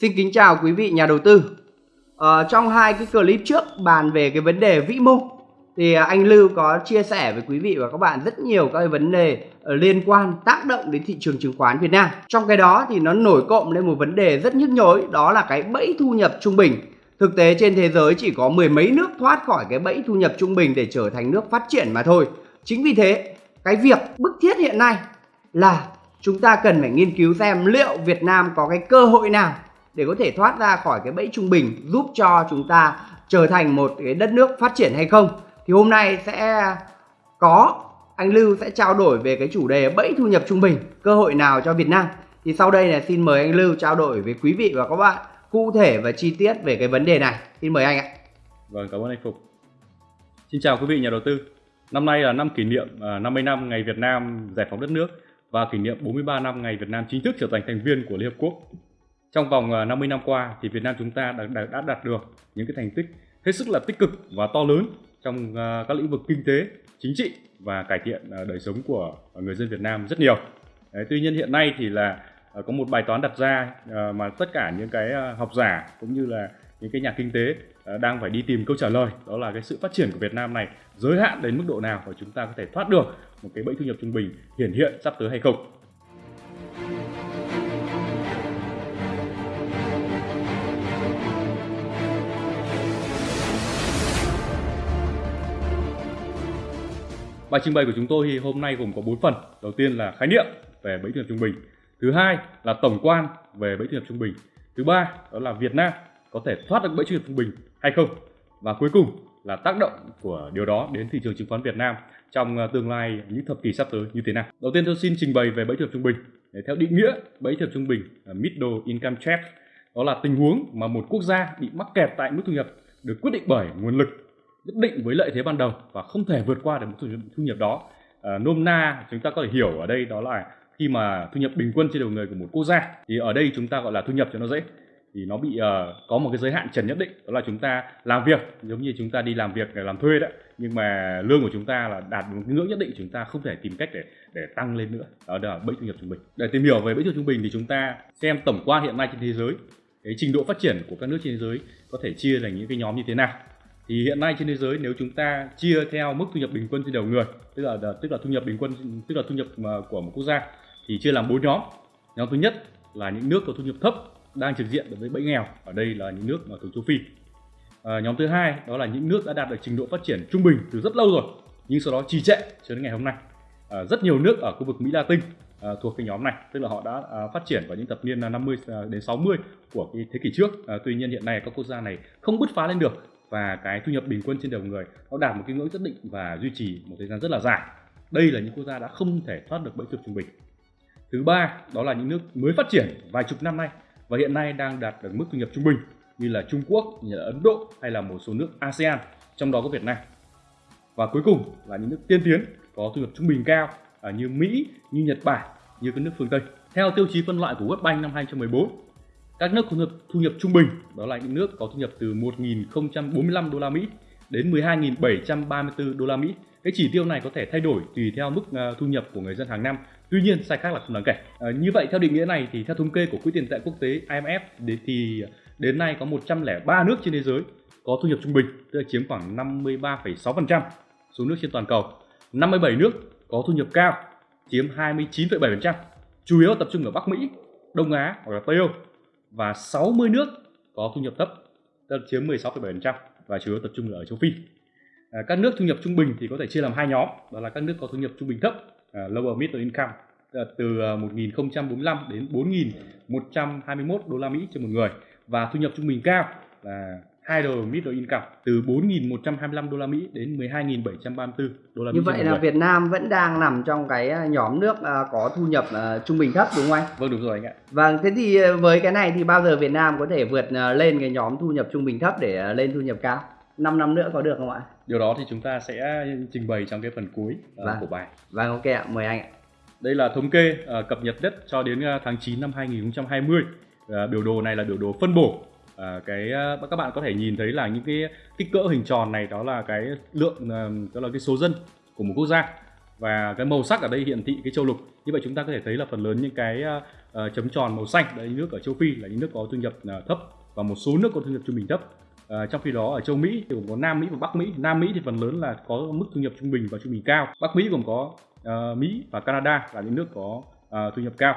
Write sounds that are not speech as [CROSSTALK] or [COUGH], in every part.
Xin kính chào quý vị nhà đầu tư. Ờ, trong hai cái clip trước bàn về cái vấn đề vĩ mô thì anh Lưu có chia sẻ với quý vị và các bạn rất nhiều các cái vấn đề ờ, liên quan tác động đến thị trường chứng khoán Việt Nam. Trong cái đó thì nó nổi cộng lên một vấn đề rất nhức nhối đó là cái bẫy thu nhập trung bình. Thực tế trên thế giới chỉ có mười mấy nước thoát khỏi cái bẫy thu nhập trung bình để trở thành nước phát triển mà thôi. Chính vì thế, cái việc bức thiết hiện nay là chúng ta cần phải nghiên cứu xem liệu Việt Nam có cái cơ hội nào để có thể thoát ra khỏi cái bẫy trung bình, giúp cho chúng ta trở thành một cái đất nước phát triển hay không. Thì hôm nay sẽ có, anh Lưu sẽ trao đổi về cái chủ đề bẫy thu nhập trung bình, cơ hội nào cho Việt Nam. Thì sau đây là xin mời anh Lưu trao đổi với quý vị và các bạn cụ thể và chi tiết về cái vấn đề này. Xin mời anh ạ. Vâng cảm ơn anh Phục. Xin chào quý vị nhà đầu tư. Năm nay là năm kỷ niệm à, 50 năm ngày Việt Nam giải phóng đất nước và kỷ niệm 43 năm ngày Việt Nam chính thức trở thành thành viên của Liên Hợp Quốc trong vòng ờ, 50 năm qua thì Việt Nam chúng ta đã, đã, đã đạt được những cái thành tích hết sức là tích cực và to lớn trong ờ, các lĩnh vực kinh tế, chính trị và cải thiện ờ, đời sống của người dân Việt Nam rất nhiều. Đấy, tuy nhiên hiện nay thì là có một bài toán đặt ra mà tất cả những cái học giả cũng như là những cái nhà kinh tế đang phải đi tìm câu trả lời đó là cái sự phát triển của Việt Nam này giới hạn đến mức độ nào và chúng ta có thể thoát được một cái bẫy thu nhập trung bình hiển hiện sắp tới hay không. Bài trình bày của chúng tôi thì hôm nay gồm có 4 phần. Đầu tiên là khái niệm về bẫy thu nhập trung bình. Thứ hai là tổng quan về bẫy thu nhập trung bình. Thứ ba, đó là Việt Nam có thể thoát được bẫy thu nhập trung bình hay không. Và cuối cùng là tác động của điều đó đến thị trường chứng khoán Việt Nam trong ờ, tương lai những thập kỷ sắp tới như thế nào. Đầu tiên tôi xin trình bày về bẫy thu nhập trung bình. Để theo định nghĩa bẫy thu nhập trung bình ờ, middle income trap, đó là tình huống mà một quốc gia bị mắc kẹt tại mức thu nhập được quyết định bởi nguồn lực nhất định với lợi thế ban đầu và không thể vượt qua được mức thu nhập, đó. À, nôm na chúng ta có thể hiểu ở đây đó là khi mà thu nhập bình quân trên đầu người của một quốc gia thì ở đây chúng ta gọi là thu nhập cho nó dễ. Thì nó bị uh, có một cái giới hạn trần nhất định đó là chúng ta làm việc giống như chúng ta đi làm việc để làm thuê đấy. Nhưng mà lương của chúng ta là đạt một cái ngưỡng nhất định chúng ta không thể tìm cách để để tăng lên nữa. Đó là bẫy thu nhập trung bình. Để tìm hiểu về bẫy thu nhập trung bình thì chúng ta xem tổng quan hiện nay trên thế giới cái trình độ phát triển của các nước trên thế giới có thể chia thành những cái nhóm như thế nào thì hiện nay trên thế giới nếu chúng ta chia theo mức thu nhập bình quân trên đầu người tức là tức là thu nhập bình quân tức là thu nhập à, của một quốc gia thì chia làm bốn nhóm. Nhóm thứ nhất là những nước có thu nhập thấp đang trực diện đối với bẫy nghèo ở đây là những nước ở thuộc châu phi. À, nhóm thứ hai đó là những nước đã đạt được trình độ phát triển trung bình từ rất lâu rồi nhưng sau đó trì trệ cho đến ngày hôm nay. À, rất nhiều nước ở khu vực mỹ latin à, thuộc cái nhóm này tức là họ đã à, phát triển vào những thập niên 50 à, đến 60 của cái thế kỷ trước. À, tuy nhiên hiện nay các quốc gia này không bứt phá lên được và cái thu nhập bình quân trên đầu người nó đạt một cái ngưỡng nhất định và duy trì một thời gian rất là dài. Đây là những quốc gia đã không thể thoát được bẫy thu trung bình. Thứ ba đó là những nước mới phát triển vài chục năm nay và hiện nay đang đạt được mức thu nhập trung bình như là Trung Quốc, như là Ấn Độ hay là một số nước ASEAN trong đó có Việt Nam. Và cuối cùng là những nước tiên tiến có thu nhập trung bình cao à, như Mỹ, như Nhật Bản, như các nước phương Tây. Theo tiêu chí phân loại của World Bank năm 2014 các nước có thu nhập, thu nhập trung bình đó là những nước có thu nhập từ 1.045 đô la Mỹ đến 12.734 đô la Mỹ. Cái chỉ tiêu này có thể thay đổi tùy theo mức à, thu nhập của người dân hàng năm. Tuy nhiên sai khác là không đáng kể. À, như vậy theo định nghĩa này thì theo thống kê của Quỹ tiền tệ quốc tế IMF thì đến nay có 103 nước trên thế giới có thu nhập trung bình, tức là chiếm khoảng 53,6% số nước trên toàn cầu. 57 nước có thu nhập cao, chiếm 29,7%, chủ yếu tập trung ở Bắc Mỹ, Đông Á hoặc là Tây Âu và 60 nước có thu nhập thấp chiếm 16,7% và chủ yếu tập trung ở châu Phi. À, các nước thu nhập trung bình thì có thể chia làm hai nhóm, đó là các nước có thu nhập trung bình thấp, à, lower middle income từ à, 1045 đến 4.121 đô la Mỹ trên một người và thu nhập trung bình cao là higher middle income từ 4.125 đô la Mỹ đến 12.734 đô la Mỹ. Như vậy là Việt Nam vẫn đang nằm trong cái à, nhóm nước à, có thu nhập à, trung bình thấp đúng không anh? Vâng đúng rồi anh ạ. Vâng, thế thì với cái này thì bao giờ Việt Nam có thể vượt lên cái nhóm thu nhập trung bình thấp để lên thu nhập cao? 5 năm nữa có được không ạ? Điều đó thì chúng ta sẽ trình bày trong cái phần cuối vâng. của bài. Vâng ok ạ, mời anh ạ. Đây là thống kê cập nhật nhất cho đến tháng 9 năm 2020. biểu đồ này là biểu đồ phân bổ à, cái ờ, các bạn có thể nhìn thấy là những cái kích cỡ hình tròn này đó là cái lượng đó là cái số dân của một quốc gia và cái màu sắc ở đây hiển thị cái châu lục như vậy chúng ta có thể thấy là phần lớn những cái uh, chấm tròn màu xanh đấy nước ở châu Phi là những nước có thu nhập uh, thấp và một số nước có thu nhập trung bình thấp À, trong khi đó ở châu Mỹ thì gồm có Nam Mỹ và Bắc Mỹ. Nam Mỹ thì phần lớn là có mức thu nhập trung bình và trung bình cao. Bắc Mỹ gồm có uh, Mỹ và Canada là những nước có uh, thu nhập cao.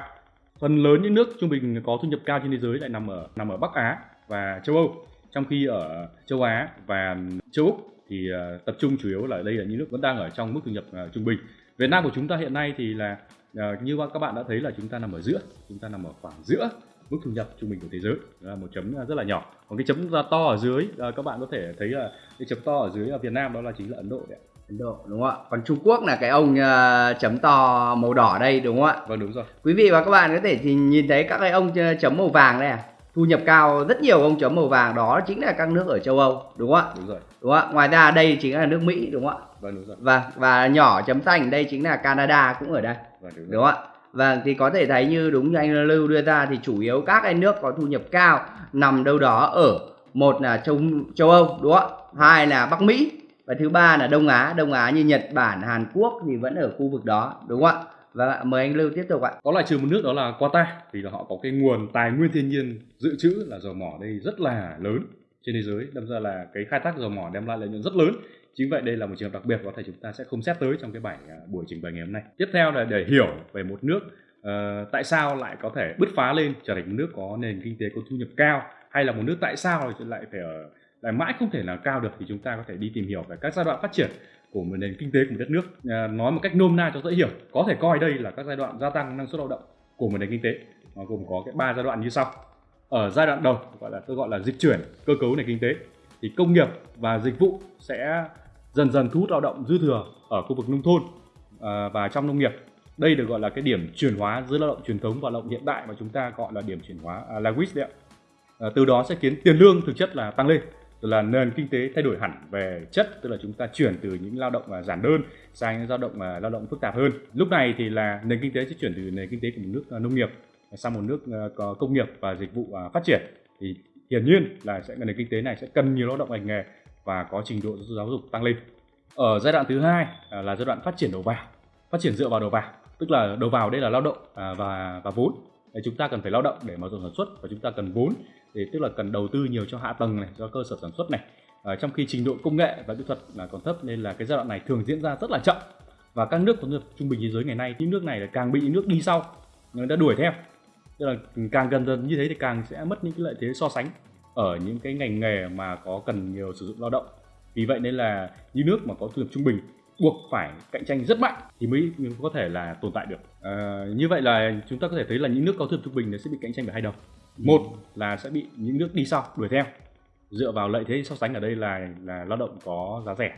Phần lớn những nước trung bình có thu nhập cao trên thế giới lại nằm ở nằm ở Bắc Á và châu Âu. Trong khi ở châu Á và châu Úc thì uh, tập trung chủ yếu là đây là những nước vẫn đang ở trong mức thu nhập uh, trung bình. Việt Nam của chúng ta hiện nay thì là uh, như các bạn đã thấy là chúng ta nằm ở giữa, chúng ta nằm ở khoảng giữa mức thu nhập trung bình của thế giới. Là một chấm rất là nhỏ. Còn cái chấm to ở dưới các bạn có thể thấy là cái chấm to ở dưới ở Việt Nam đó là chính là Ấn Độ đấy Ấn Độ đúng không ạ? Còn Trung Quốc là cái ông uh, chấm to màu đỏ đây đúng không ạ? Vâng đúng rồi. Quý vị và các bạn có thể thì nhìn thấy các cái ông chấm màu vàng đây à thu nhập cao rất nhiều ông chấm màu vàng đó chính là các nước ở châu Âu đúng không ạ? Đúng rồi. Đúng không ạ? Ngoài ra đây chính là nước Mỹ đúng không ạ? Vâng đúng rồi. Và và nhỏ chấm xanh đây chính là Canada cũng ở đây vâng, đúng, đúng không ạ? Vâng thì có thể thấy như đúng như anh Lưu đưa ra thì chủ yếu các cái nước có thu nhập cao nằm đâu đó ở một là châu châu Âu đúng không ạ? Hai là Bắc Mỹ và thứ ba là Đông Á, Đông Á như Nhật Bản, Hàn Quốc thì vẫn ở khu vực đó đúng không ạ? Vâng Và mời anh Lưu tiếp tục ạ. Có loại trừ một nước đó là Qatar vì là họ có cái nguồn tài nguyên thiên nhiên dự trữ là dầu mỏ đây rất là lớn trên thế giới đâm ra là cái khai thác dầu mỏ đem lại lợi nhuận rất lớn. Chính vậy đây là một trường hợp đặc biệt có thể chúng ta sẽ không xét tới trong cái bài à, buổi trình bày ngày hôm nay. Tiếp theo là để hiểu về một nước uh, tại sao lại có thể bứt phá lên trở thành một nước có nền kinh tế có thu nhập cao hay là một nước tại sao lại phải ở lại mãi không thể nào cao được thì chúng ta có thể đi tìm hiểu về các giai đoạn phát triển của một nền kinh tế của một đất nước. À, nói một cách nôm na cho dễ hiểu có thể coi đây là các giai đoạn gia tăng năng suất lao động của một nền kinh tế nó gồm có cái ba giai đoạn như sau. Ở giai đoạn đầu gọi là tôi gọi là dịch chuyển cơ cấu nền kinh tế thì công nghiệp và dịch vụ sẽ dần dần thu hút lao động dư thừa ở khu vực nông thôn à, và trong nông nghiệp. Đây được gọi là cái điểm chuyển hóa giữa lao động truyền thống và lao động hiện đại mà chúng ta gọi là điểm chuyển hóa à, Lewis đấy ạ. À, từ đó sẽ khiến tiền lương thực chất là tăng lên là nền kinh tế thay đổi hẳn về chất tức là chúng ta chuyển từ những lao động à, giản đơn sang những lao động à, lao động phức tạp hơn lúc này thì là nền kinh tế sẽ chuyển từ nền kinh tế của một nước à, nông nghiệp sang một nước có công nghiệp và dịch vụ phát triển thì hiển nhiên là sẽ nền kinh tế này sẽ cần nhiều lao động ngành nghề và có trình độ giáo dục tăng lên. Ở giai đoạn thứ hai là giai đoạn phát triển đầu vào, phát triển dựa vào đầu vào, tức là đầu vào đây là lao động và và vốn. Chúng ta cần phải lao động để mở rộng sản xuất và chúng ta cần vốn để tức là cần đầu tư nhiều cho hạ tầng này, cho cơ sở sản xuất này. À, trong khi trình độ công nghệ và kỹ thuật là còn thấp nên là cái giai đoạn này thường diễn ra rất là chậm. Và các nước có thu trung bình thế giới ngày nay những nước này là càng bị những nước đi sau người ta đuổi theo. Tức là càng gần dần như thế thì càng sẽ mất những cái lợi thế so sánh ở những cái ngành nghề mà có cần nhiều sử dụng lao động. Vì vậy nên là những nước mà có thu nhập trung bình buộc phải cạnh tranh rất mạnh thì mới có thể là tồn tại được. À, như vậy là chúng ta có thể thấy là những nước có thu nhập trung bình sẽ bị cạnh tranh bởi hai đầu một là sẽ bị những nước đi sau đuổi theo. Dựa vào lợi thế so sánh ở đây là là lao động có giá rẻ.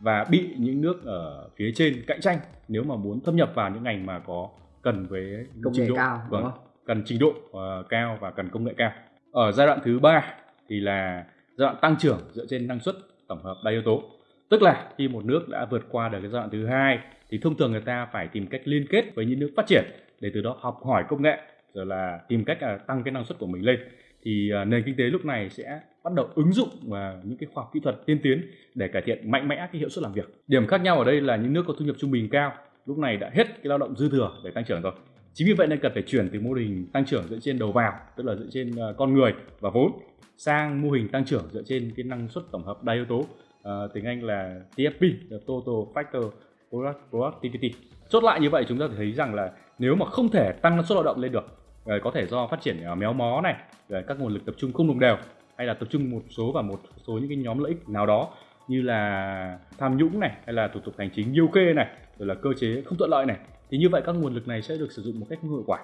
Và bị những nước ở phía trên cạnh tranh nếu mà muốn thâm nhập vào những ngành mà có cần với công trình nghệ độ. cao vâng, cần trình độ uh, cao và cần công nghệ cao. Ở giai đoạn thứ ba thì là giai đoạn tăng trưởng dựa trên năng suất tổng hợp đa yếu tố. Tức là khi một nước đã vượt qua được cái giai đoạn thứ hai thì thông thường người ta phải tìm cách liên kết với những nước phát triển để từ đó học hỏi công nghệ rồi là tìm cách là tăng cái năng suất của mình lên. Thì à, nền kinh tế lúc này sẽ bắt đầu ứng dụng vào những cái khoa học kỹ thuật tiên tiến để cải thiện mạnh mẽ cái hiệu suất làm việc. Điểm khác nhau ở đây là những nước có thu nhập trung bình cao lúc này đã hết cái lao động dư thừa để tăng trưởng rồi. Chính vì vậy nên cần phải chuyển từ mô hình tăng trưởng dựa trên đầu vào tức là dựa trên à, con người và vốn sang mô hình tăng trưởng dựa trên cái năng suất tổng hợp đa yếu tố uh, tiếng Anh là TFP là Total Factor Productivity. Chốt lại như vậy chúng ta thấy rằng là nếu mà không thể tăng năng suất lao động lên được uh, có thể do phát triển uh, méo mó này các nguồn lực tập trung không đồng đều hay là tập trung một số vào một số những cái nhóm lợi ích nào đó như là tham nhũng này hay là thủ tục hành chính nhiêu kê này rồi là cơ chế không thuận lợi này thì như vậy các nguồn lực này sẽ được sử dụng một cách không hiệu quả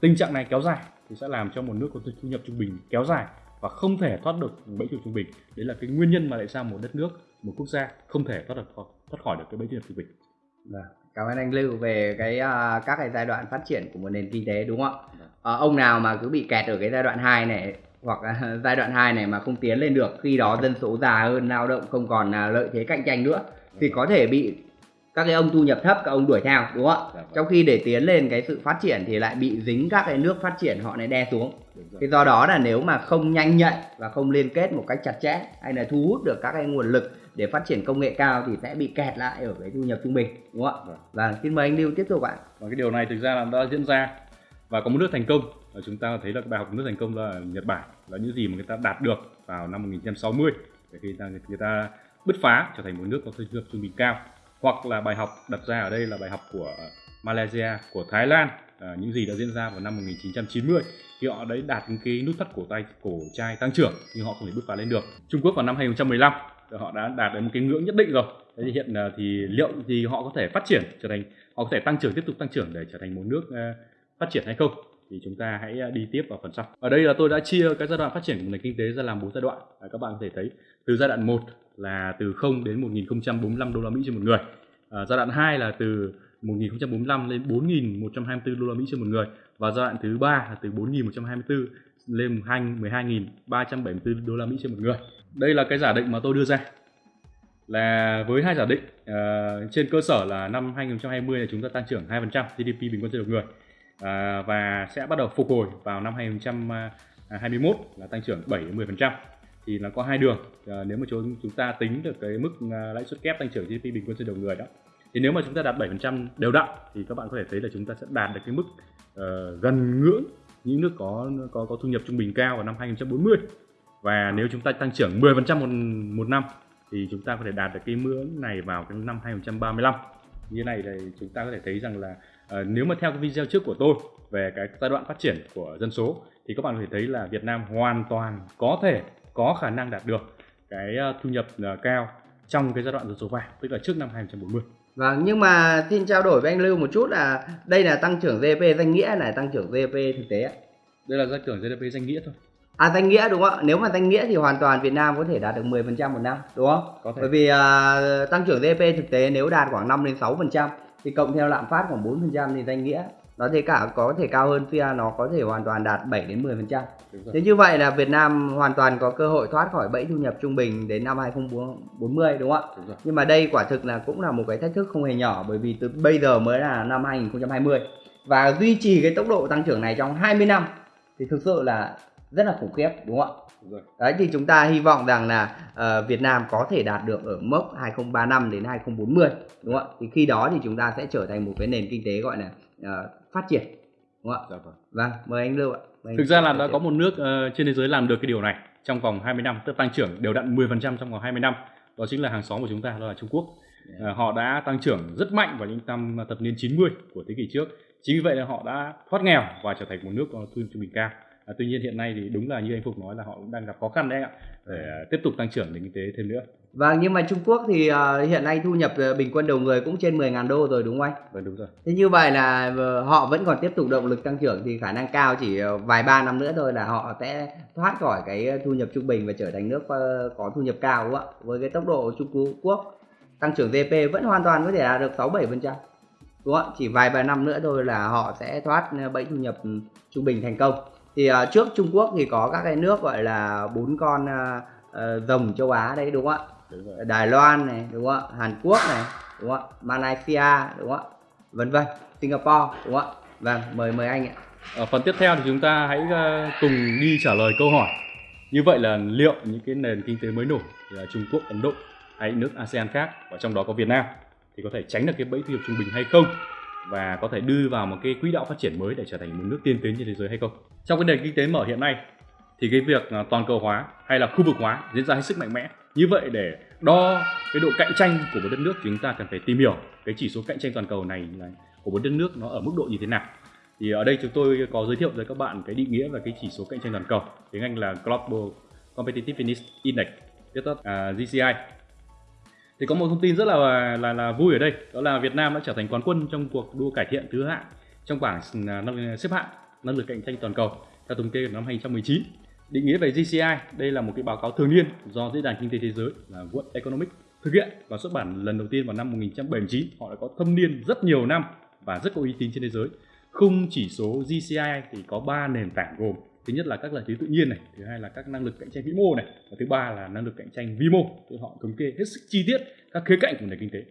tình trạng này kéo dài thì sẽ làm cho một nước có thu nhập trung bình kéo dài và không thể thoát được bẫy thu nhập trung bình đấy là cái nguyên nhân mà tại sao một đất nước một quốc gia không thể thoát được thoát khỏi được cái bẫy thu nhập trung bình Vâng. Cảm ơn anh Lưu về cái uh, các cái giai đoạn phát triển của một nền kinh tế đúng không ạ? Uh, ông nào mà cứ bị kẹt ở cái giai đoạn 2 này hoặc [LAUGHS] giai đoạn 2 này mà không tiến lên được khi đó dân số già hơn, lao động không còn uh, lợi thế cạnh tranh nữa thì có thể bị các cái ông thu nhập thấp các ông đuổi theo đúng không ạ? Dạ vâng. Trong khi để tiến lên cái sự phát triển thì lại bị dính các cái nước phát triển họ này đe xuống. Thì do đó là nếu mà không nhanh nhạy và không liên kết một cách chặt chẽ hay là thu hút được các cái nguồn lực để phát triển công nghệ cao thì sẽ bị kẹt lại ở cái thu nhập trung bình đúng không ạ? Vâng, vâng xin mời anh lưu tiếp tục ạ. Và cái điều này thực ra là đã diễn ra và có một nước thành công. Và chúng ta thấy là bài học của nước thành công là Nhật Bản. Là những gì mà người ta đạt được vào năm 1960 để khi ta người ta bứt phá trở thành một nước có thu nhập trung bình cao. Hoặc là bài học đặt ra ở đây là bài học của Malaysia của Thái Lan. À, những gì đã diễn ra vào năm 1990 khi họ đấy đạt những cái nút thắt cổ tay cổ trai tăng trưởng nhưng họ không thể bứt phá lên được. Trung Quốc vào năm 2015 họ đã đạt đến một cái ngưỡng nhất định rồi. Thế thì hiện ờ, thì liệu thì họ có thể phát triển trở thành họ có thể tăng trưởng tiếp tục tăng trưởng để trở thành một nước uh, phát triển hay không thì chúng ta hãy à, đi tiếp vào phần sau. Ở đây là tôi đã chia cái giai đoạn phát triển của nền kinh tế ra làm bốn giai đoạn. À, các bạn có thể thấy từ giai đoạn 1 là từ 0 đến 1045 đô la Mỹ trên một người. À, giai đoạn 2 là từ 1045 lên 4124 đô la Mỹ trên một người và giai đoạn thứ ba là từ 4124 lên 12.374 đô la Mỹ trên một người. Đây là cái giả định mà tôi đưa ra là với hai giả định uh, trên cơ sở là năm 2020 là chúng ta tăng trưởng 2% GDP bình quân trên đầu người à, và sẽ bắt đầu phục hồi vào năm 2021 à, là tăng trưởng 7 10% thì nó có hai đường à, nếu mà chúng chúng ta tính được cái mức ờ, lãi suất kép tăng trưởng GDP bình quân trên đầu người đó. Thì nếu mà chúng ta đạt 7% đều đặn thì các bạn có thể thấy là chúng ta sẽ đạt được cái mức uh, gần ngưỡng những nước có có có thu nhập trung bình cao vào năm 2040 và nếu chúng ta tăng trưởng 10% một một năm thì chúng ta có thể đạt được cái ngưỡng này vào cái năm 2035 như này thì chúng ta có thể thấy rằng là à, nếu mà theo cái video trước của tôi về cái giai đoạn phát triển của dân số thì các bạn có thể thấy là Việt Nam hoàn toàn có thể có khả năng đạt được cái ờ, thu nhập uh, cao trong cái giai đoạn dân số vàng tức là trước năm 2040. Vâng, nhưng mà xin trao đổi với anh Lưu một chút là đây là tăng trưởng GDP danh nghĩa này tăng trưởng GDP thực tế ạ. Đây là tăng trưởng GDP danh nghĩa thôi. À danh nghĩa đúng không ạ? Nếu mà danh nghĩa thì hoàn toàn Việt Nam có thể đạt được 10% một năm, đúng không? Có thể. Bởi vì uh, tăng trưởng GDP thực tế nếu đạt khoảng 5 đến 6% thì cộng theo lạm phát khoảng 4% thì danh nghĩa nó thể cả có thể cao hơn FIA nó có thể hoàn toàn đạt 7 đến 10%. Thế như vậy là Việt Nam hoàn toàn có cơ hội thoát khỏi bẫy thu nhập trung bình đến năm 2040 đúng không ạ? Đúng Nhưng mà đây quả thực là cũng là một cái thách thức không hề nhỏ bởi vì từ bây giờ mới là năm 2020 và duy trì cái tốc độ tăng trưởng này trong 20 năm thì thực sự là rất là khủng khiếp đúng không ạ? Đấy thì chúng ta hy vọng rằng là uh, Việt Nam có thể đạt được ở mốc 2035 đến 2040 đúng không ạ? Thì khi đó thì chúng ta sẽ trở thành một cái nền kinh tế gọi là uh, phát triển đúng không ạ? Dạ vâng. vâng, mời anh Lưu ạ. Mời Thực ra là đã có một nước uh, trên thế giới làm được cái điều này trong vòng 20 năm, tức tăng trưởng đều đặn 10% trong vòng 20 năm. Đó chính là hàng xóm của chúng ta đó là Trung Quốc. Uh, họ đã tăng trưởng rất mạnh vào những năm thập niên 90 của thế kỷ trước. Chính vì vậy là họ đã thoát nghèo và trở thành một nước có thu nhập trung bình cao à, tuy nhiên hiện nay thì đúng là như anh Phục nói là họ cũng đang gặp khó khăn đấy ạ để uh, tiếp tục tăng trưởng nền kinh tế thêm nữa Vâng, nhưng mà Trung Quốc thì uh, hiện nay thu nhập uh, bình quân đầu người cũng trên 10.000 đô rồi đúng không anh? Vâng đúng rồi. Thế như vậy là uh, họ vẫn còn tiếp tục động lực tăng trưởng thì khả năng cao chỉ uh, vài ba năm nữa thôi là họ sẽ thoát khỏi cái thu nhập trung bình và trở thành nước uh, có thu nhập cao đúng không ạ? Với cái tốc độ Trung Quốc tăng trưởng GDP vẫn hoàn toàn có thể đạt được 6 7%. Đúng không ạ? Chỉ vài ba năm nữa thôi là họ sẽ thoát bẫy thu nhập trung bình thành công thì uh, trước Trung Quốc thì có các cái nước gọi là bốn con uh, uh, rồng châu Á đấy đúng không ạ? Đài Loan này đúng không ạ? Hàn Quốc này đúng không ạ? Malaysia đúng không ạ? Vân vân. Singapore đúng không ạ? Vâng mời mời anh ạ. Ở phần tiếp theo thì chúng ta hãy uh, cùng đi trả lời câu hỏi. Như vậy là liệu những cái nền kinh tế mới nổi là Trung Quốc Ấn Độ hay nước ASEAN khác và trong đó có Việt Nam thì có thể tránh được cái bẫy thu nhập trung bình hay không và có thể đưa vào một cái quỹ đạo phát triển mới để trở thành một nước tiên tiến trên thế giới hay không? Trong cái nền kinh tế mở hiện nay thì cái việc à, toàn cầu hóa hay là khu vực hóa diễn ra hết sức mạnh mẽ. Như vậy để đo cái độ cạnh tranh của một đất nước chúng ta cần phải tìm hiểu cái chỉ số cạnh tranh toàn cầu này là của một đất nước nó ở mức độ như thế nào. Thì ở đây chúng tôi có giới thiệu với các bạn cái định nghĩa về cái chỉ số cạnh tranh toàn cầu. Tiếng Anh là Global Competitiveness Index viết tắt uh, GCI thì có một thông tin rất là là là vui ở đây, đó là Việt Nam đã trở thành quán quân trong cuộc đua cải thiện thứ hạng trong bảng à, à, xếp hạng năng lực cạnh tranh toàn cầu, theo thống kê của năm 2019 định nghĩa về GCI đây là một cái báo cáo thường niên do diễn đàn kinh tế thế giới là World Economic thực hiện và xuất bản lần đầu tiên vào năm 1979 họ đã có thâm niên rất nhiều năm và rất có uy tín trên thế giới. Khung chỉ số GCI thì có 3 nền tảng gồm thứ nhất là các lợi thế tự nhiên này thứ hai là các năng lực cạnh tranh vĩ mô này và thứ ba là năng lực cạnh tranh vi mô thì họ thống kê hết sức chi tiết các khía cạnh của nền kinh tế.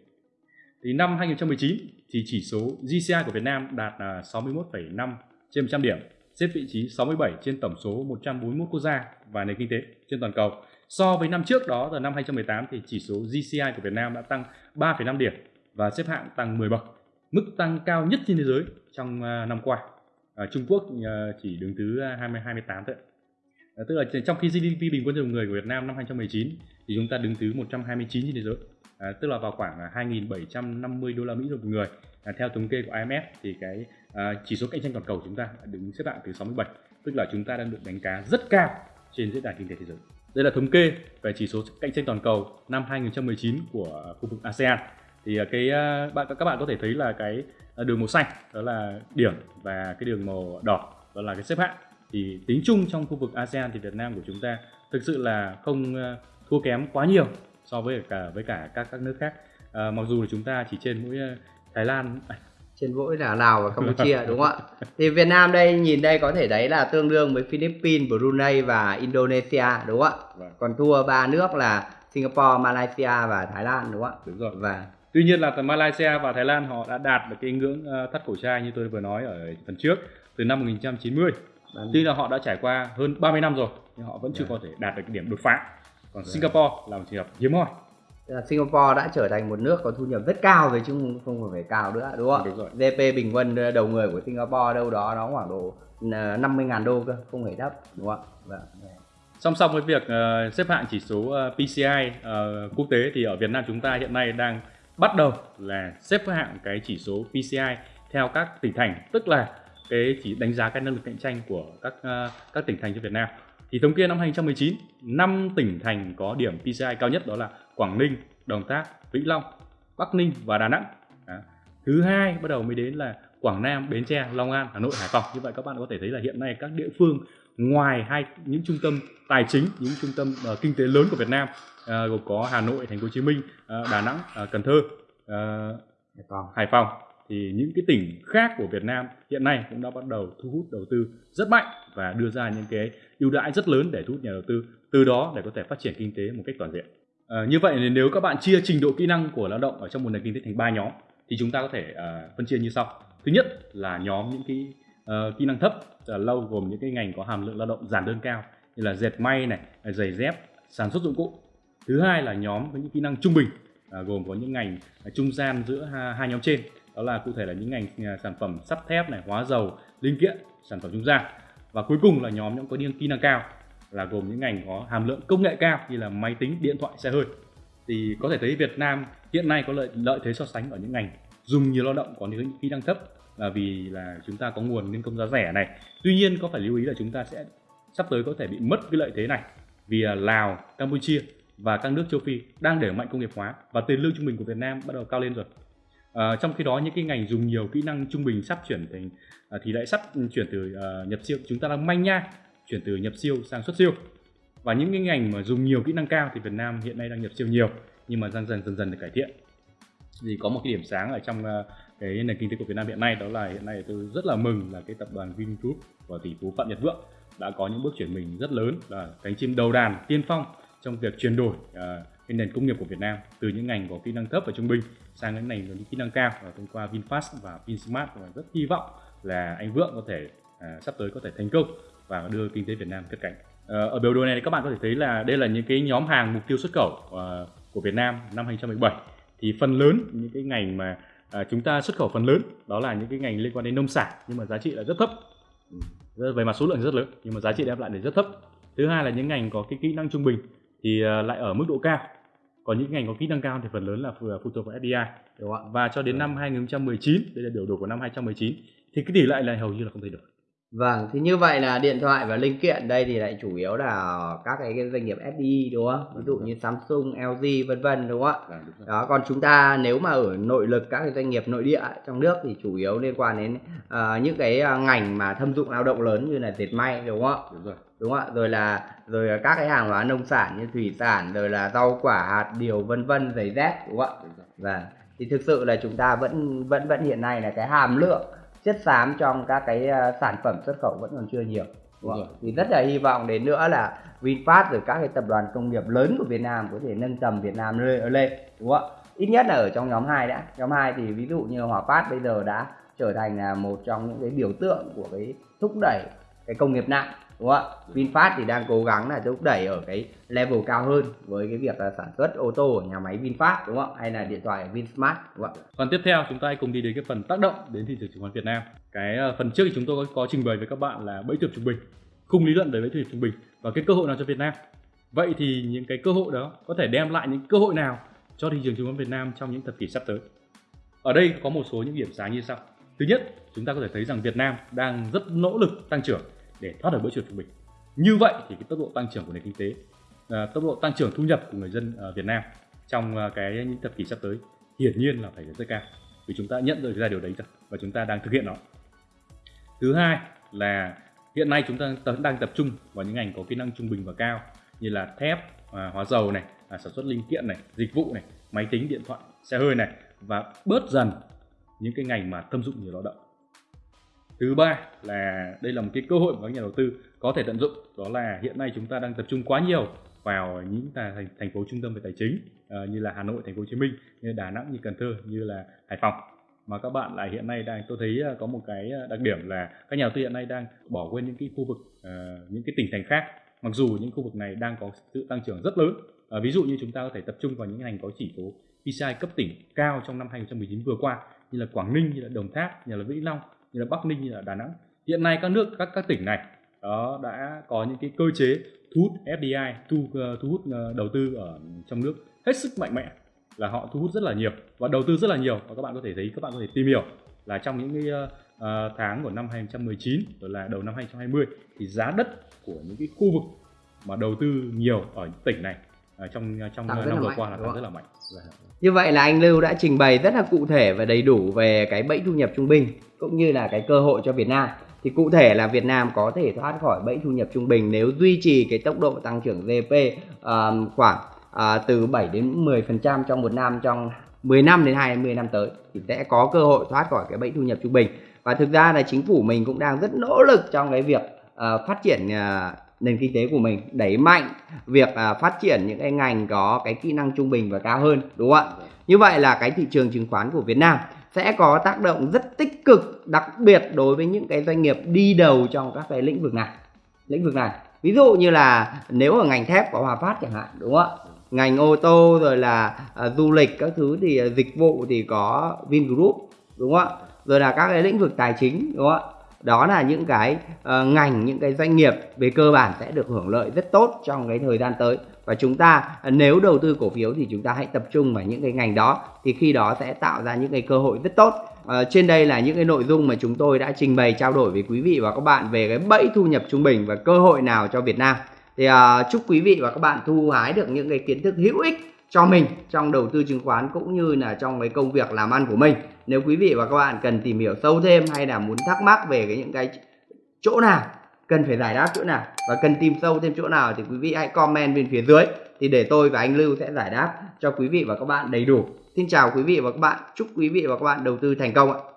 Thì năm 2019 thì chỉ số GCI của Việt Nam đạt à, 61,5 trên 100 điểm xếp vị trí 67 trên tổng số 141 quốc gia và nền kinh tế trên toàn cầu. So với năm trước đó là năm 2018 thì chỉ số GCI của Việt Nam đã tăng 3,5 điểm và xếp hạng tăng 10 bậc mức tăng cao nhất trên thế giới trong à, năm qua à, Trung Quốc ờ, chỉ đứng thứ ờ, 20 28 thôi. À, tức là trong khi GDP bình quân đầu người của Việt Nam năm 2019 thì chúng ta đứng thứ 129 trên thế giới. À, tức là vào khoảng 2.750 đô la Mỹ một người. À, theo thống kê của IMF thì cái à, chỉ số cạnh tranh toàn cầu chúng ta đứng xếp hạng thứ 67 tức là chúng ta đang được đánh giá rất cao trên diễn đàn kinh tế thế giới. Đây là thống kê về chỉ số cạnh tranh toàn cầu năm 2019 của khu vực ASEAN thì à, cái à, bạn các bạn có thể thấy là cái à, đường màu xanh đó là điểm và cái đường màu đỏ đó là cái xếp hạng thì tính chung trong khu vực ASEAN thì Việt Nam của chúng ta thực sự là không thua kém quá nhiều so với cả với cả các các nước khác à, mặc dù là chúng ta chỉ trên mỗi Thái Lan trên mỗi là Lào và Campuchia đúng không ạ? Thì Việt Nam đây nhìn đây có thể thấy là tương đương với Philippines, Brunei và Indonesia đúng không ạ? Vâng. Còn thua ba nước là Singapore, Malaysia và Thái Lan đúng không ạ? Đúng rồi. Và Tuy nhiên là Malaysia và Thái Lan họ đã đạt được cái ngưỡng ờ, thắt cổ trai như tôi vừa nói ở phần trước từ năm 1990. Vâng. Tuy là họ đã trải qua hơn 30 năm rồi nhưng họ vẫn chưa vâng. có thể đạt được cái điểm đột phá. Còn vâng. Singapore là một trường hợp hiếm hoi Singapore đã trở thành một nước có thu nhập rất cao rồi chứ không phải cao nữa đúng không? Đúng rồi. GDP bình quân đầu người của Singapore đâu đó nó khoảng độ 50 ngàn đô cơ, không hề thấp đúng không ạ? Vâng. Song song với việc uh, xếp hạng chỉ số ờ, PCI ờ, quốc tế thì ở Việt Nam chúng ta hiện nay đang bắt đầu là xếp hạng cái chỉ số PCI theo các tỉnh thành, tức là cái chỉ đánh giá cái năng lực cạnh tranh của các uh, các tỉnh thành trên Việt Nam. Thì thống kê năm 2019, năm tỉnh thành có điểm PCI cao nhất đó là Quảng Ninh, Đồng Tháp, Vĩnh Long, Bắc Ninh và Đà Nẵng. Đó. Thứ hai bắt đầu mới đến là Quảng Nam, Bến Tre, Long An, Hà Nội, Hải Phòng. Như vậy các bạn có thể thấy là hiện nay các địa phương ngoài hai những trung tâm tài chính, những trung tâm uh, kinh tế lớn của Việt Nam uh, gồm có Hà Nội, Thành phố Hồ Chí Minh, uh, Đà Nẵng, uh, Cần Thơ, uh, Hải Phòng. Hải Phòng thì những cái tỉnh khác của Việt Nam hiện nay cũng đã bắt đầu thu hút đầu tư rất mạnh và đưa ra những cái ưu đãi rất lớn để thu hút nhà đầu tư từ đó để có thể phát triển kinh tế một cách toàn diện. À, như vậy nếu các bạn chia trình độ kỹ năng của lao động ở trong một nền kinh tế thành ba nhóm thì chúng ta có thể uh, phân chia như sau. Thứ nhất là nhóm những cái uh, kỹ năng thấp là lâu gồm những cái ngành có hàm lượng lao động giản đơn cao như là dệt may này, giày dép, sản xuất dụng cụ. Thứ hai là nhóm với những kỹ năng trung bình uh, gồm có những ngành uh, trung gian giữa hai, hai nhóm trên đó là cụ thể là những ngành uh, sản phẩm sắt thép này, hóa dầu, linh kiện, sản phẩm trung gian và cuối cùng là nhóm những có những kỹ năng cao là gồm những ngành có hàm lượng công nghệ cao như là máy tính, điện thoại, xe hơi. Thì có thể thấy Việt Nam hiện nay có lợi lợi thế so sánh ở những ngành dùng nhiều lao động có những kỹ năng thấp là vì là chúng ta có nguồn nhân công giá rẻ này. Tuy nhiên có phải lưu ý là chúng ta sẽ sắp tới có thể bị mất cái lợi thế này vì à, Lào, Campuchia và các nước châu Phi đang đẩy mạnh công nghiệp hóa và tiền lương trung bình của Việt Nam bắt đầu cao lên rồi. À, trong khi đó những cái ngành dùng nhiều kỹ năng trung bình sắp chuyển thành à, thì lại sắp chuyển từ à, nhập siêu chúng ta đang manh nha chuyển từ nhập siêu sang xuất siêu và những cái ngành mà dùng nhiều kỹ năng cao thì Việt Nam hiện nay đang nhập siêu nhiều nhưng mà dần dần dần dần được cải thiện thì có một cái điểm sáng ở trong ờ, cái nền kinh tế của Việt Nam hiện nay đó là hiện nay tôi rất là mừng là cái tập đoàn Vingroup và tỷ phú Phạm Nhật Vượng đã có những bước chuyển mình rất lớn là cánh chim đầu đàn tiên phong trong việc chuyển đổi uh, cái nền công nghiệp của Việt Nam từ những ngành có kỹ năng thấp và trung bình sang những ngành có những kỹ năng cao và thông qua Vinfast và Vinsmart và rất hy vọng là anh Vượng có thể uh, sắp tới có thể thành công và đưa kinh tế Việt Nam cất cánh. Uh, ở biểu đồ này các bạn có thể thấy là đây là những cái nhóm hàng mục tiêu xuất khẩu uh, của Việt Nam năm 2017 thì phần lớn những cái ngành mà uh, chúng ta xuất khẩu phần lớn đó là những cái ngành liên quan đến nông sản nhưng mà giá trị là rất thấp. Về mặt số lượng rất lớn nhưng mà giá trị đem lại thì rất thấp. Thứ hai là những ngành có cái kỹ năng trung bình thì uh, lại ở mức độ cao. Còn những ngành có kỹ năng cao thì phần lớn là phụ thuộc vào FDI đúng không? và cho đến năm 2019 đây là biểu đồ của năm 2019 thì cái tỷ lệ này hầu như là không thay đổi Vâng, thì như vậy là điện thoại và linh kiện đây thì lại chủ yếu là các cái doanh nghiệp FDI đúng không? Ví dụ như Samsung, LG vân vân đúng không ạ? Vâng, Đó, còn chúng ta nếu mà ở nội lực các cái doanh nghiệp nội địa trong nước thì chủ yếu liên quan đến uh, những cái à, ngành mà thâm dụng lao động lớn như là dệt may đúng không ạ? Đúng rồi. Đúng không ạ? Rồi là rồi các cái hàng hóa nông sản như thủy sản, rồi là rau quả, hạt điều vân vân, giày dép đúng không ạ? Vâng. Thì thực sự là chúng ta vẫn vẫn vẫn hiện nay là cái hàm lượng chất xám trong các cái ờ, sản phẩm xuất khẩu vẫn còn chưa nhiều. Đúng không? thì rất là hy vọng đến nữa là Vinfast rồi các cái tập đoàn công nghiệp lớn của Việt Nam có thể nâng tầm Việt Nam lên đúng không ít nhất là ở trong nhóm 2 đã. Nhóm 2 thì ví dụ như Hòa Phát bây giờ đã trở thành là một trong những cái biểu tượng của cái thúc đẩy cái công nghiệp nặng đúng không ạ VinFast thì đang cố gắng là thúc đẩy ở cái level cao hơn với cái việc là sản xuất ô tô ở nhà máy VinFast đúng không hay là điện thoại ở Vinsmart đúng không ạ còn tiếp theo chúng ta hãy cùng đi đến cái phần tác động đến thị trường chứng khoán Việt Nam. Cái ờ, phần trước thì chúng tôi có, có trình bày với các bạn là bẫy thu trung bình, khung lý luận về bẫy thu trung bình và cái cơ hội nào cho Việt Nam. Vậy thì những cái cơ hội đó có thể đem lại những cơ hội nào cho thị trường chứng khoán Việt Nam trong những thập kỷ sắp tới? Ở đây có một số những điểm sáng như sau. Thứ nhất, chúng ta có thể thấy rằng Việt Nam đang rất nỗ lực tăng trưởng để thoát được bẫy chuột trung bình. Như vậy thì cái tốc độ tăng trưởng của nền kinh tế, à, tốc độ tăng trưởng thu nhập của người dân à, Việt Nam trong à, cái những thập kỷ sắp tới hiển nhiên là phải rất cao vì chúng ta nhận được ra điều đấy rồi và chúng ta đang thực hiện nó. Thứ hai là hiện nay chúng ta đang tập trung vào những ngành có kỹ năng trung bình và cao như là thép, à, hóa dầu này, à, sản xuất linh kiện này, dịch vụ này, máy tính, điện thoại, xe hơi này và bớt dần những cái ngành mà thâm dụng nhiều lao động thứ ba là đây là một cái cơ hội mà các nhà đầu tư có thể tận dụng. Đó là hiện nay chúng ta đang tập trung quá nhiều vào những thành, thành phố trung tâm về tài chính uh, như là Hà Nội, Thành phố Hồ Chí Minh, như Đà Nẵng, như Cần Thơ, như là Hải Phòng. Mà các bạn lại hiện nay đang tôi thấy ờ, có một cái ờ, đặc điểm là các nhà đầu tư hiện nay đang bỏ quên những cái khu vực uh, những cái tỉnh thành khác. Mặc dù những khu vực này đang có sự tăng trưởng rất lớn uh, ví dụ như chúng ta có thể tập trung vào những ngành có chỉ số PCI cấp tỉnh cao trong năm 2019 vừa qua như là Quảng Ninh, như là Đồng Tháp, như là Vĩnh Long, như là Bắc Ninh, như là Đà Nẵng. Hiện nay các nước các các tỉnh này đó đã có những cái cơ chế thu hút FDI, thu uh, thu hút uh, đầu tư ở trong nước hết sức mạnh mẽ là họ thu hút rất là nhiều và đầu tư rất là nhiều và các bạn có thể thấy các bạn có thể tìm hiểu là trong những cái uh, tháng của năm 2019 rồi là đầu năm 2020 thì giá đất của những cái khu vực mà đầu tư nhiều ở tỉnh này uh, trong trong năm vừa qua là tăng rất là mạnh. Như vậy là anh Lưu đã trình bày rất là cụ thể và đầy đủ về cái bẫy thu nhập trung bình cũng như là cái cơ hội cho Việt Nam. Thì cụ thể là Việt Nam có thể thoát khỏi bẫy thu nhập trung bình nếu duy trì cái tốc độ tăng trưởng GDP uh, khoảng uh, từ 7 đến 10% trong một năm trong 10 năm đến 20 năm tới thì sẽ có cơ hội thoát khỏi cái bẫy thu nhập trung bình. Và thực ra là chính phủ mình cũng đang rất nỗ lực trong cái việc uh, phát triển uh, nền kinh tế của mình đẩy mạnh việc à, phát triển những cái ngành có cái kỹ năng trung bình và cao hơn đúng không ạ? Như vậy là cái thị trường chứng khoán của Việt Nam sẽ có tác động rất tích cực đặc biệt đối với những cái doanh nghiệp đi đầu trong các cái lĩnh vực này. Lĩnh vực này. Ví dụ như là nếu ở ngành thép có Hòa Phát chẳng hạn đúng không ạ? Ngành ô tô rồi là à, du lịch các thứ thì à, dịch vụ thì có Vingroup đúng không ạ? Rồi là các cái lĩnh vực tài chính đúng không ạ đó là những cái uh, ngành những cái doanh nghiệp về cơ bản sẽ được hưởng lợi rất tốt trong cái thời gian tới. Và chúng ta ờ, nếu đầu tư cổ phiếu thì chúng ta hãy tập trung vào những cái ngành đó thì khi đó sẽ tạo ra những cái cơ hội rất tốt. Uh, trên đây là những cái nội dung mà chúng tôi đã trình bày trao đổi với quý vị và các bạn về cái bẫy thu nhập trung bình và cơ hội nào cho Việt Nam. Thì uh, chúc quý vị và các bạn thu hái được những cái kiến thức hữu ích cho mình trong đầu tư chứng khoán cũng như là trong cái công việc làm ăn của mình nếu quý vị và các bạn cần tìm hiểu sâu thêm hay là muốn thắc mắc về cái những cái chỗ nào cần phải giải đáp chỗ nào và cần tìm sâu thêm chỗ nào thì quý vị hãy comment bên phía dưới thì để tôi và anh Lưu sẽ giải đáp cho quý vị và các bạn đầy đủ. Xin chào quý vị và các bạn, chúc quý vị và các bạn đầu tư thành công ạ.